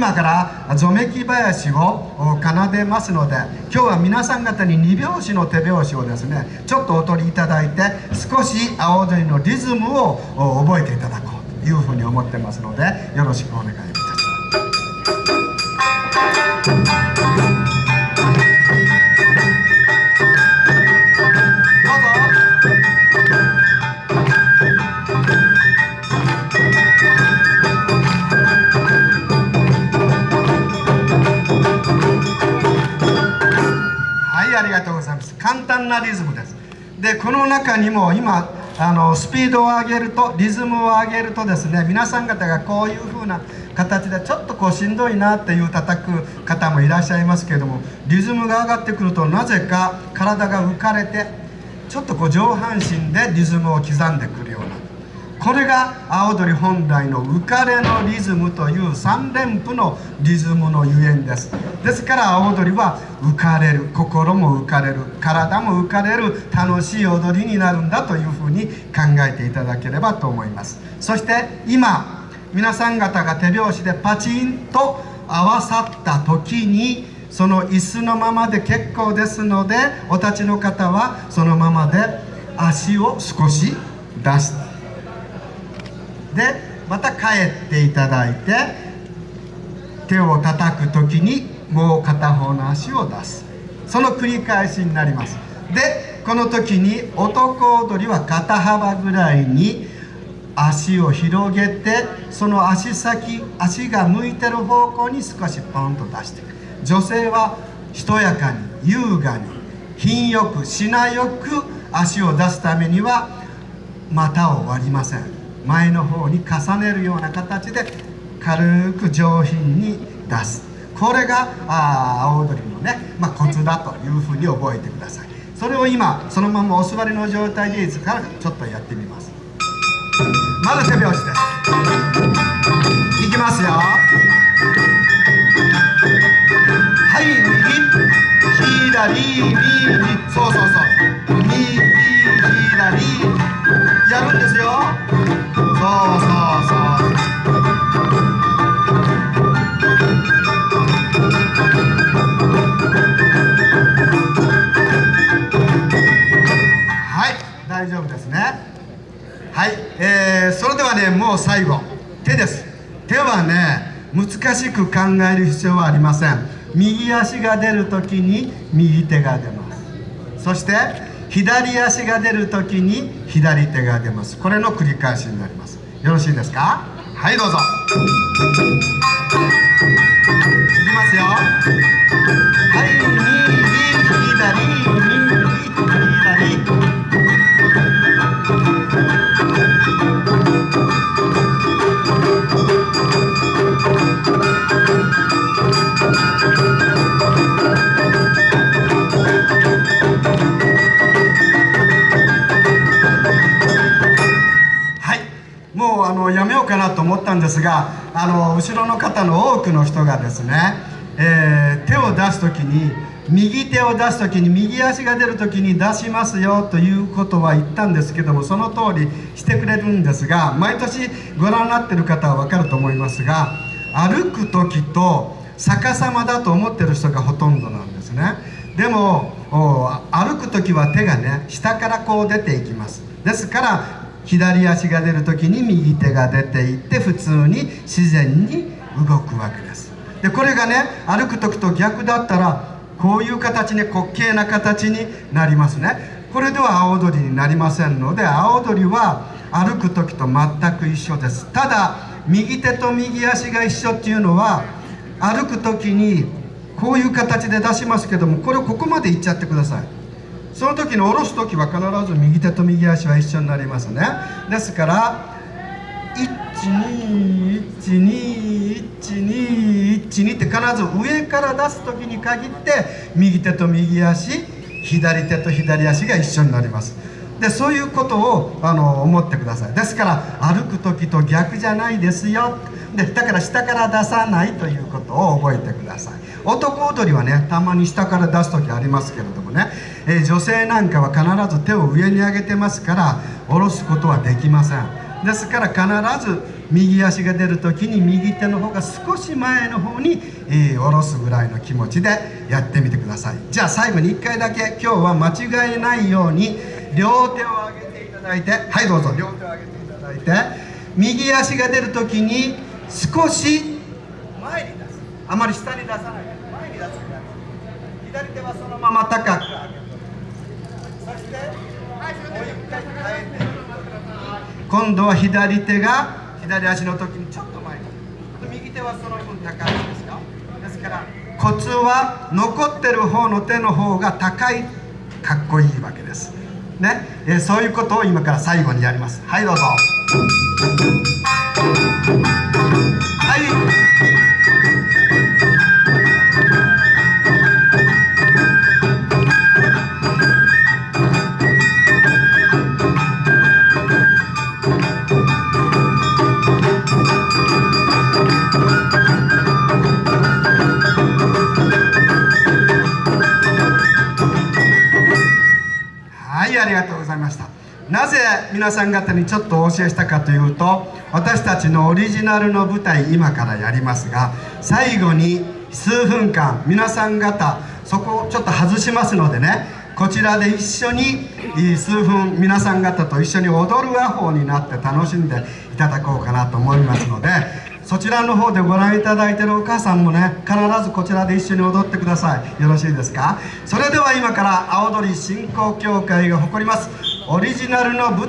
今からぞめき林を奏でますので今日は皆さん方に2拍子の手拍子をですねちょっとお取りいただいて少し青踊りのリズムを覚えていただこうというふうに思ってますのでよろしくお願いいたします。リズムです。でこの中にも今あのスピードを上げるとリズムを上げるとですね皆さん方がこういう風な形でちょっとこうしんどいなっていう叩く方もいらっしゃいますけれどもリズムが上がってくるとなぜか体が浮かれてちょっとこう上半身でリズムを刻んでくるようなこれが青鳥本来の浮かれのリズムという3連符のリズムのゆえんです。ですから青鳥は浮かれる心も浮かれる体も浮かれる楽しい踊りになるんだというふうに考えていただければと思います。そして今皆さん方が手拍子でパチンと合わさった時にその椅子のままで結構ですのでお立ちの方はそのままで足を少し出してでまた帰っていただいて手を叩く時にもう片方の足を出す。その繰り返しになります。でこの時に男踊りは肩幅ぐらいに足を広げてその足先足が向いてる方向に少しポンと出していく女性はしとやかに優雅に品よく品よく足を出すためには股を割りません。前の方に重ねるような形で軽く上品に出す。これがあ青踊りのね、まあ、コツだというふうに覚えてください。それを今そのままお座りの状態でいいですからちょっとやってみます。まず手拍子です。いきますよ。はい右。左右。そうそうそう。右左。やるんですよ。大丈夫ですねはい、えー、それではねもう最後手です手はね難しく考える必要はありません右足が出るときに右手が出ますそして左足が出るときに左手が出ます。これの繰り返しになります。よろしいですか？はいどうぞ。いきますよ。はい。と思ったんですがあの後ろの方の多くの人がですね、えー、手を出す時に右手を出す時に右足が出る時に出しますよということは言ったんですけどもその通りしてくれるんですが毎年ご覧になってる方は分かると思いますが歩く時と逆さまだと思ってる人がほとんどなんですね。でも歩く時は手がね下からこう出ていきます。ですから左足が出る時に右手が出ていって普通に自然に動くわけです。でこれがね歩く時と逆だったらこういう形に滑稽な形になりますね。これでは青鳥になりませんので青鳥は歩く時と全く一緒です。ただ右手と右足が一緒っていうのは歩く時にこういう形で出しますけどもこれをここまでいっちゃってください。その時に下ろす時は必ず右手と右足は一緒になりますね。ですから121212って必ず上から出す時に限って右手と右足左手と左足が一緒になりますでそういうことをあの思ってくださいですから歩く時と逆じゃないですよでだから下から出さないということを覚えてください男踊りはねたまに下から出す時ありますけれどもねえ、女性なんかは必ず手を上に上げてますから下ろすことはできません。ですから必ず右足が出る時に右手の方が少し前の方に、えー、下ろすぐらいの気持ちでやってみてください。じゃあ最後に1回だけ今日は間違えないように両手を上げていただいてはいどうぞ。両手を上げていただいて右足が出る時に少し前に出す。あまり下に出さない前に出す左手はそのまま高く上げる今度は左手が左足の時にちょっと前。に右手はその分高いですよ。ですからコツは残ってる方の手の方が高いかっこいいわけです。ね、え、そういうことを今から最後にやります。はいどうぞ。はい。ありがとうございました。なぜ皆さん方にちょっとお教えしたかというと私たちのオリジナルの舞台今からやりますが最後に数分間皆さん方そこをちょっと外しますのでねこちらで一緒に数分皆さん方と一緒に踊る和法になって楽しんでいただこうかなと思いますのでそちらの方でご覧いただいているお母さんもね必ずこちらで一緒に踊ってください。よろしいですか？それでは今から青鳥振興協会が誇りますオリジナルの舞台